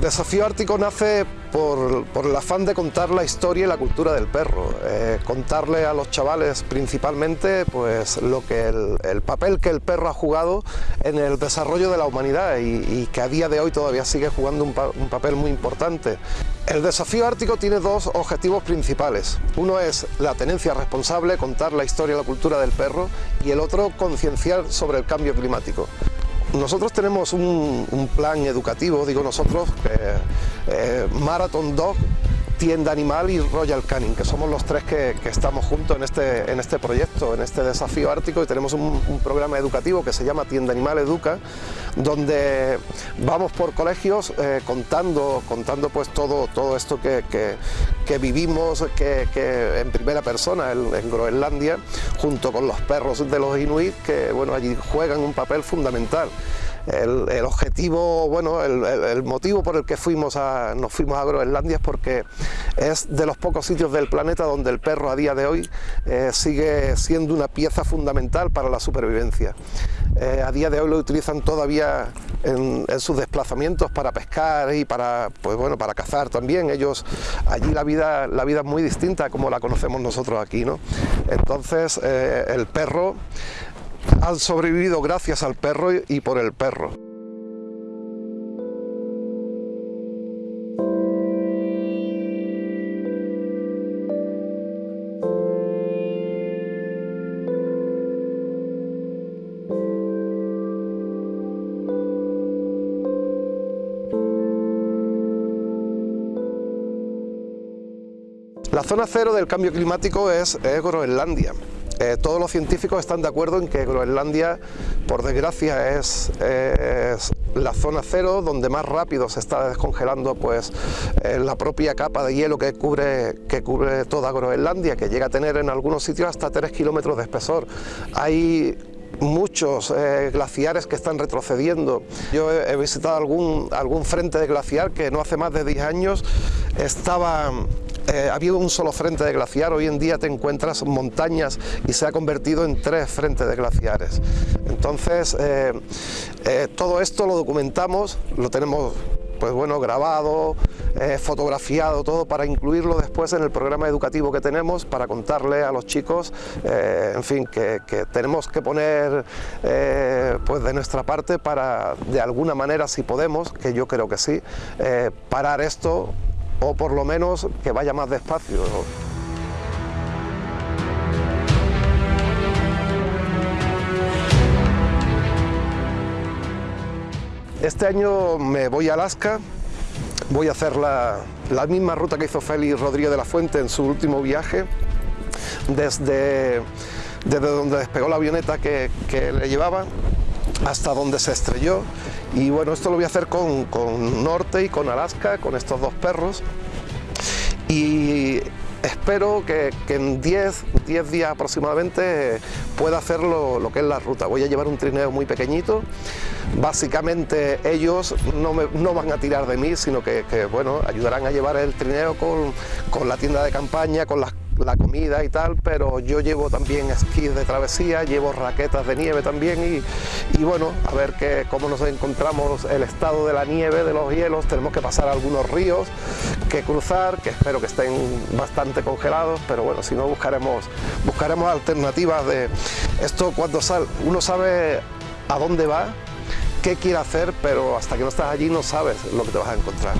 desafío ártico nace por, el afán de contar la historia y la cultura del perro, eh, contarle a los chavales principalmente pues, lo que el, papel que el perro ha jugado en el desarrollo de la humanidad y, que a día de hoy todavía sigue jugando un papel muy importante. El desafío ártico tiene dos objetivos principales. Uno es la tenencia responsable, contar la historia y la cultura del perro y el otro concienciar sobre el cambio climático. Nosotros tenemos un, plan educativo, digo nosotros, eh, Marathon Dog, Tienda Animal y Royal Canin, que somos los tres que, estamos juntos en este, en este proyecto, en este desafío ártico y tenemos un, programa educativo que se llama Tienda Animal Educa, donde vamos por colegios eh, contando, contando pues todo, todo esto que, vivimos que, en primera persona en, Groenlandia, junto con los perros de los inuit que bueno, allí juegan un papel fundamental. El, objetivo, bueno, el, motivo por el que fuimos a, nos fuimos a Groenlandia es porque es de los pocos sitios del planeta donde el perro a día de hoy eh, sigue siendo una pieza fundamental para la supervivencia. Eh, a día de hoy lo utilizan todavía en, sus desplazamientos para pescar y para, pues bueno, para cazar también. Ellos, allí la vida, la vida es muy distinta como la conocemos nosotros aquí, ¿no? Entonces, eh, el perro han sobrevivido gracias al perro y por el perro. La zona cero del cambio climático es, Groenlandia. Eh, todos los científicos están de acuerdo en que Groenlandia, por desgracia, es, la zona cero donde más rápido se está descongelando pues, eh, la propia capa de hielo que cubre, que cubre toda Groenlandia, que llega a tener en algunos sitios hasta 3 kilómetros de espesor. Hay muchos eh, glaciares que están retrocediendo. Yo he, visitado algún, algún frente de glaciar que no hace más de 10 años estaba eh, había un solo frente de glaciar, hoy en día te encuentras montañas y se ha convertido en tres frentes de glaciares. Entonces, eh, eh, todo esto lo documentamos, lo tenemos pues bueno, grabado, fotografiado, todo para incluirlo después en el programa educativo que tenemos, para contarle a los chicos, en fin, que, tenemos que poner pues de nuestra parte para, de alguna manera, si podemos, que yo creo que sí, parar esto o por lo menos que vaya más despacio. Este año me voy a Alaska, voy a hacer la, misma ruta que hizo Félix Rodríguez de la Fuente en su último viaje, desde, desde donde despegó la avioneta que, que le llevaba hasta donde se estrelló y bueno, esto lo voy a hacer con, Norte y con Alaska, con estos dos perros. Y espero que, en 10, 10 días aproximadamente pueda hacer lo, que es la ruta. Voy a llevar un trineo muy pequeñito. Básicamente ellos no, van a tirar de mí, sino que, bueno, ayudarán a llevar el trineo con, con la tienda de campaña, con las la comida y tal, pero yo llevo también esquís de travesía, llevo raquetas de nieve también y, bueno, a ver que, cómo nos encontramos el estado de la nieve, de los hielos, tenemos que pasar algunos ríos que cruzar, que espero que estén bastante congelados, pero bueno, si no buscaremos, buscaremos alternativas de esto cuando sal, uno sabe a dónde va, qué quiere hacer, pero hasta que no estás allí no sabes lo que te vas a encontrar.